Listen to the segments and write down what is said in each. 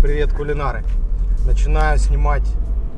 Привет, кулинары! Начинаю снимать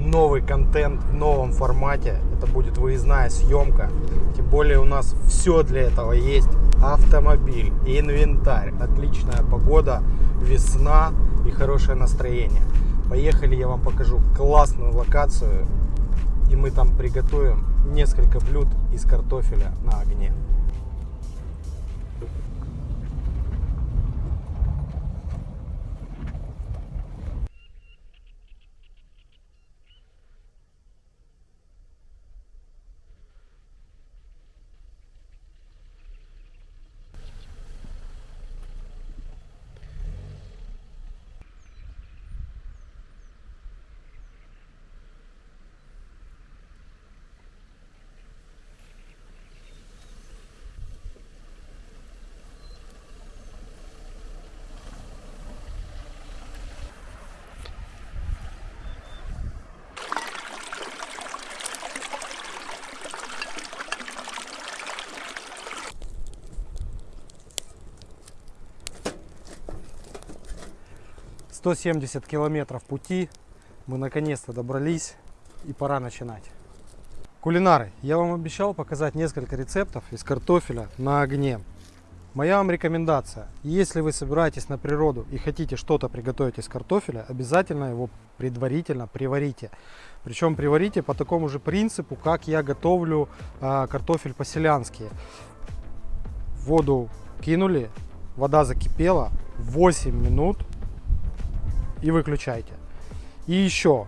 новый контент в новом формате. Это будет выездная съемка. Тем более у нас все для этого есть. Автомобиль, инвентарь, отличная погода, весна и хорошее настроение. Поехали, я вам покажу классную локацию. И мы там приготовим несколько блюд из картофеля на огне. Сто семьдесят километров пути. Мы наконец-то добрались и пора начинать. Кулинары, я вам обещал показать несколько рецептов из картофеля на огне. Моя вам рекомендация, если вы собираетесь на природу и хотите что-то приготовить из картофеля, обязательно его предварительно приварите. Причем приварите по такому же принципу, как я готовлю э, картофель по-селянски. Воду кинули, вода закипела, 8 минут и выключайте. И еще,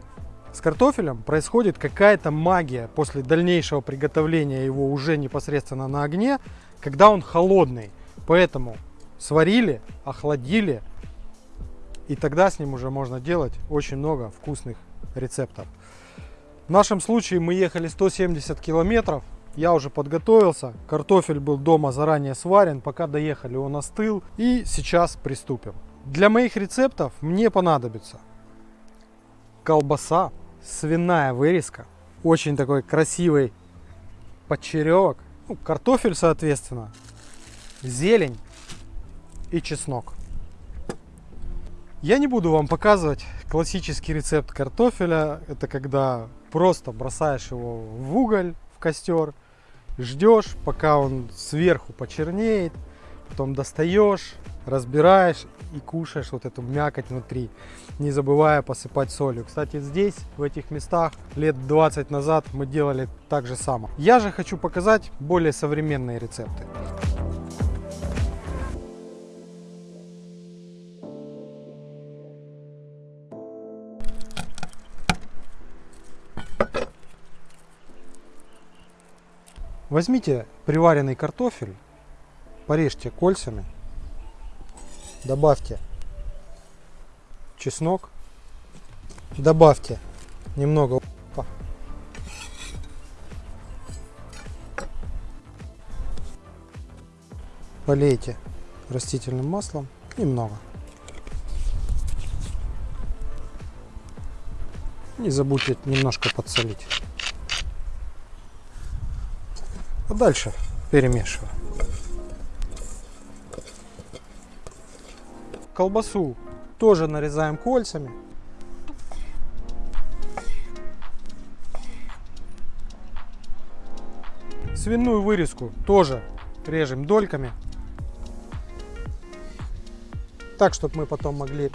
с картофелем происходит какая-то магия после дальнейшего приготовления его уже непосредственно на огне, когда он холодный. Поэтому сварили, охладили, и тогда с ним уже можно делать очень много вкусных рецептов. В нашем случае мы ехали 170 километров, я уже подготовился, картофель был дома заранее сварен, пока доехали он остыл и сейчас приступим. Для моих рецептов мне понадобится колбаса, свиная вырезка, очень такой красивый подчеревок, ну, картофель соответственно, зелень и чеснок. Я не буду вам показывать классический рецепт картофеля. Это когда просто бросаешь его в уголь, в костер, ждешь, пока он сверху почернеет, потом достаешь, разбираешь и кушаешь вот эту мякоть внутри, не забывая посыпать солью. Кстати, здесь, в этих местах, лет 20 назад мы делали так же само. Я же хочу показать более современные рецепты. Возьмите приваренный картофель, порежьте кольцами, добавьте чеснок, добавьте немного полейте растительным маслом немного. Не забудьте немножко подсолить. А дальше перемешиваю. Колбасу тоже нарезаем кольцами. Свиную вырезку тоже режем дольками. Так, чтобы мы потом могли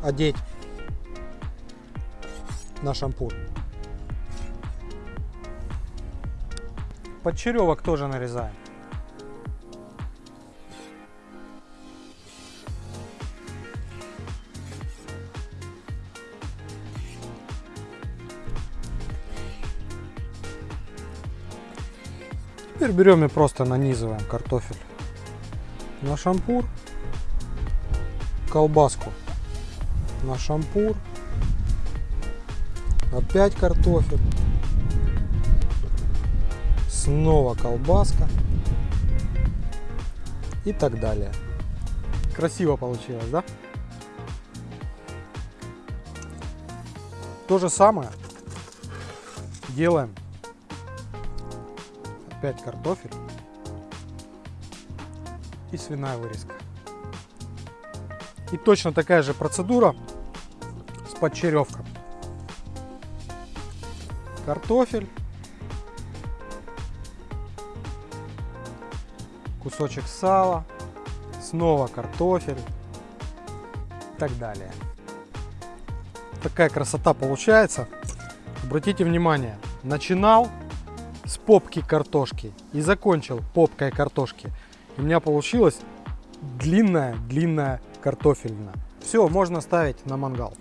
одеть на шампур. Подчеревок тоже нарезаем. Теперь берем и просто нанизываем картофель на шампур, колбаску на шампур, опять картофель, снова колбаска и так далее. Красиво получилось, да? То же самое делаем опять картофель и свиная вырезка. И точно такая же процедура с подчеревком. Картофель. Кусочек сала. Снова картофель. И так далее. Такая красота получается. Обратите внимание, начинал с попки картошки и закончил попкой картошки. У меня получилось длинная-длинная картофельная. Все, можно ставить на мангал.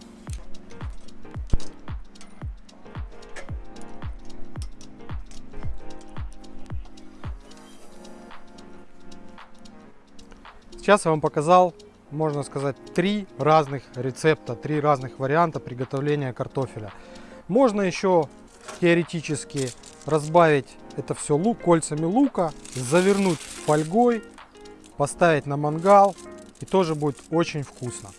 Сейчас я вам показал, можно сказать, три разных рецепта, три разных варианта приготовления картофеля. Можно еще теоретически разбавить это все лук кольцами лука, завернуть фольгой, поставить на мангал и тоже будет очень вкусно.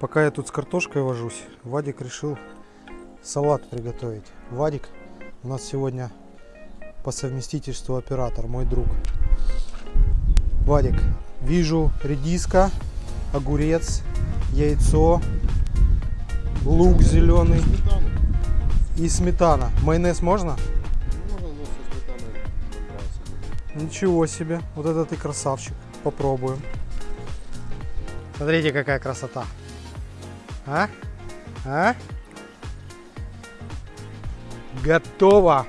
Пока я тут с картошкой вожусь, Вадик решил салат приготовить. Вадик у нас сегодня по совместительству оператор, мой друг. Вадик, вижу редиска, огурец, яйцо, лук зеленый. И сметана. Майонез можно? Можно, но со сметаной. Ничего себе, вот это ты красавчик. Попробуем. Смотрите, какая красота. А? А? Готово.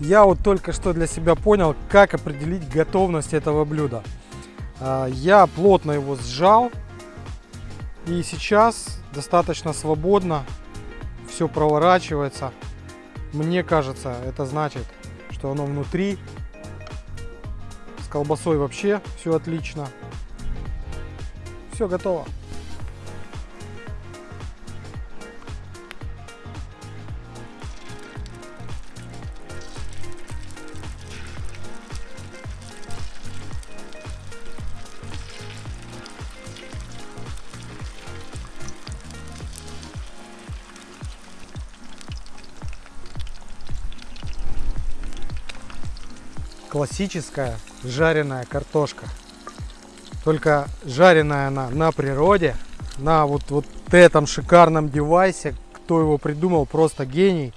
Я вот только что для себя понял, как определить готовность этого блюда. А, Я плотно его сжал. И сейчас достаточно свободно все проворачивается. Мне кажется, это значит, что оно внутри. С колбасой вообще все отлично. Все готово. Классическая жареная картошка. Только жареная она на природе, на вот, вот этом шикарном девайсе. Кто его придумал, просто гений.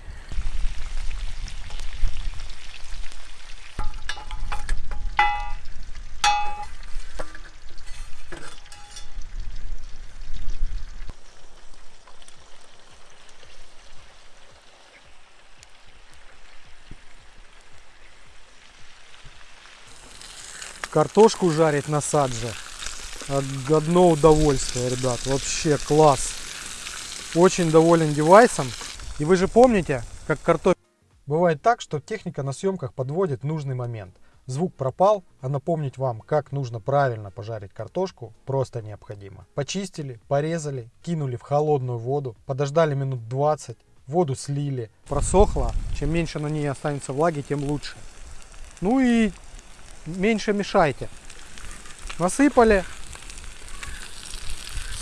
Картошку жарить на садже. Од- Одно удовольствие, ребят. Вообще класс. Очень доволен девайсом. И вы же помните, как картофель... Бывает так, что техника на съемках подводит нужный момент. Звук пропал, а напомнить вам, как нужно правильно пожарить картошку, просто необходимо. Почистили, порезали, кинули в холодную воду, подождали минут 20, воду слили, просохло. Чем меньше на ней останется влаги, тем лучше. Ну и меньше мешайте. Насыпали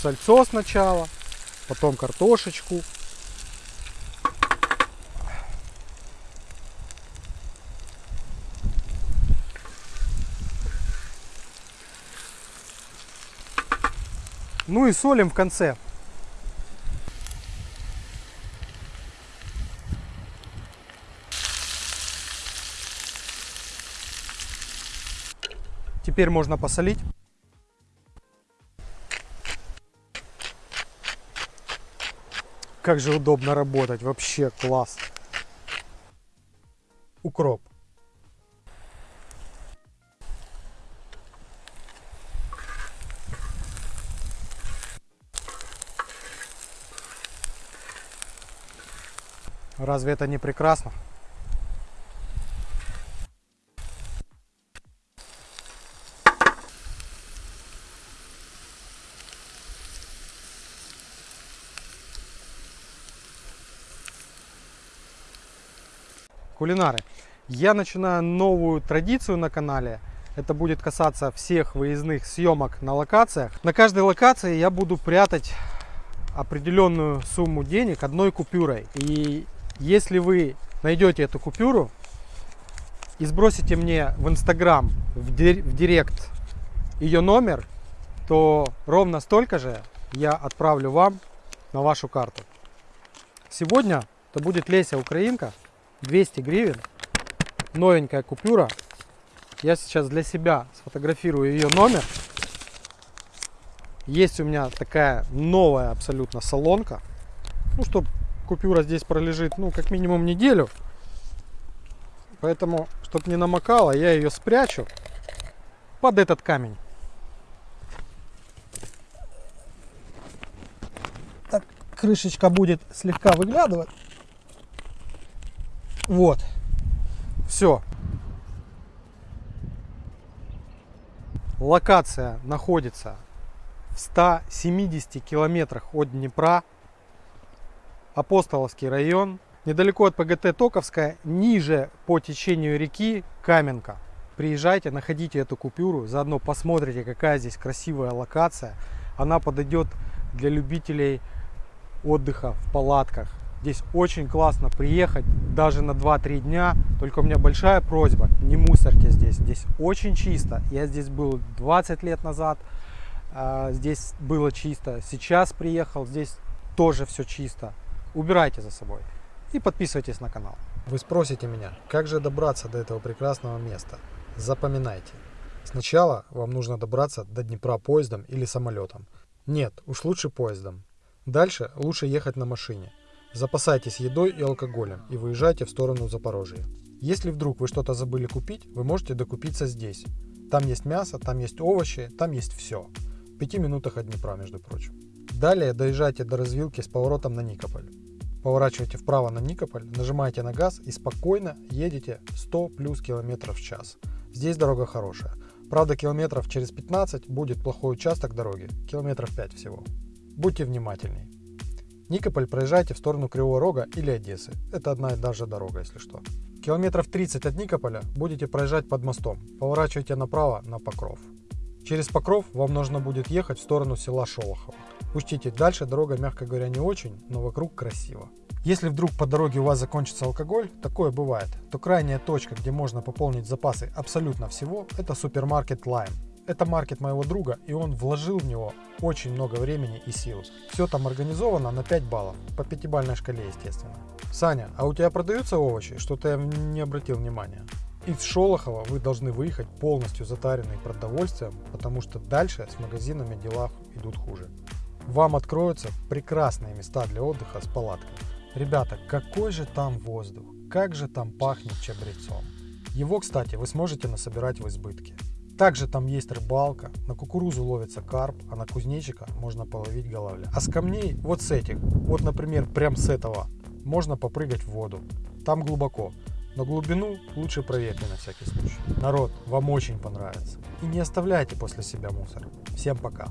сальцо сначала, потом картошечку. Ну и солим в конце. Теперь можно посолить. Как же удобно работать, вообще класс. Укроп. Разве это не прекрасно? Кулинары, я начинаю новую традицию на канале. Это будет касаться всех выездных съемок на локациях. На каждой локации я буду прятать определенную сумму денег одной купюрой. И если вы найдете эту купюру и сбросите мне в инстаграм, в, дир- в директ ее номер, то ровно столько же я отправлю вам на вашу карту. Сегодня это будет Леся Украинка, 200 гривен, новенькая купюра. Я сейчас для себя сфотографирую ее номер. Есть у меня такая новая абсолютно салонка. Ну, чтобы купюра здесь пролежит, ну, как минимум неделю. Поэтому, чтобы не намокала, я ее спрячу под этот камень. Так, крышечка будет слегка выглядывать. Вот. Все. Локация находится в 170 километрах от Днепра. Апостоловский район. Недалеко от ПГТ Токовская, ниже по течению реки Каменка. Приезжайте, находите эту купюру, заодно посмотрите, какая здесь красивая локация. Она подойдет для любителей отдыха в палатках. Здесь очень классно приехать, даже на 2-3 дня. Только у меня большая просьба, не мусорьте здесь. Здесь очень чисто. Я здесь был 20 лет назад, а, здесь было чисто. Сейчас приехал, здесь тоже все чисто. Убирайте за собой и подписывайтесь на канал. Вы спросите меня, как же добраться до этого прекрасного места? Запоминайте. Сначала вам нужно добраться до Днепра поездом или самолетом. Нет, уж лучше поездом. Дальше лучше ехать на машине. Запасайтесь едой и алкоголем и выезжайте в сторону Запорожья. Если вдруг вы что-то забыли купить, вы можете докупиться здесь. Там есть мясо, там есть овощи, там есть все. В пяти минутах от Днепра, между прочим. Далее доезжайте до развилки с поворотом на Никополь. Поворачиваете вправо на Никополь, нажимаете на газ и спокойно едете 100 плюс километров в час. Здесь дорога хорошая. Правда, километров через 15 будет плохой участок дороги, километров 5 всего. Будьте внимательней. Никополь проезжайте в сторону Кривого Рога или Одессы. Это одна и та же дорога, если что. Километров 30 от Никополя будете проезжать под мостом. Поворачивайте направо на Покров. Через Покров вам нужно будет ехать в сторону села Шолохово. Учтите, дальше дорога, мягко говоря, не очень, но вокруг красиво. Если вдруг по дороге у вас закончится алкоголь, такое бывает, то крайняя точка, где можно пополнить запасы абсолютно всего, это супермаркет Lime. Это маркет моего друга, и он вложил в него очень много времени и сил. Все там организовано на 5 баллов, по пятибалльной шкале, естественно. Саня, а у тебя продаются овощи? Что-то я не обратил внимания. Из Шолохова вы должны выехать полностью затаренный продовольствием, потому что дальше с магазинами дела идут хуже. Вам откроются прекрасные места для отдыха с палаткой. Ребята, какой же там воздух, как же там пахнет чабрецом. Его, кстати, вы сможете насобирать в избытке. Также там есть рыбалка, на кукурузу ловится карп, а на кузнечика можно половить головля. А с камней, вот с этих, вот например прям с этого, можно попрыгать в воду. Там глубоко, но глубину лучше проверьте на всякий случай. Народ, вам очень понравится. И не оставляйте после себя мусор. Всем пока.